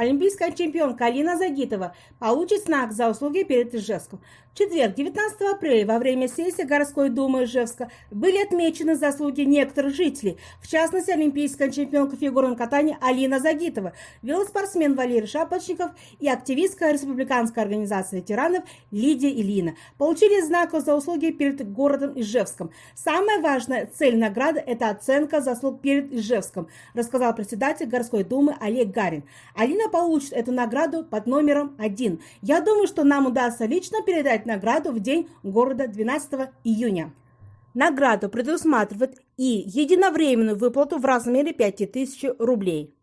Олимпийская чемпионка Алина Загитова получит знак за услуги перед Ижевском. В четверг, 19 апреля, во время сессии городской думы Ижевска были отмечены заслуги некоторых жителей, в частности, олимпийская чемпионка фигурного катания Алина Загитова, велоспортсмен Валерий Шапочников и активистка республиканской организации ветеранов Лидия Ильина получили знак за услуги перед городом Ижевском. Самая важная цель награды – это оценка заслуг перед Ижевском, рассказал председатель городской думы Олег Гарин. Алина получит эту награду под номером один. Я думаю, что нам удастся лично передать награду в день города 12 июня. Награду предусматривает и единовременную выплату в размере 5000 рублей.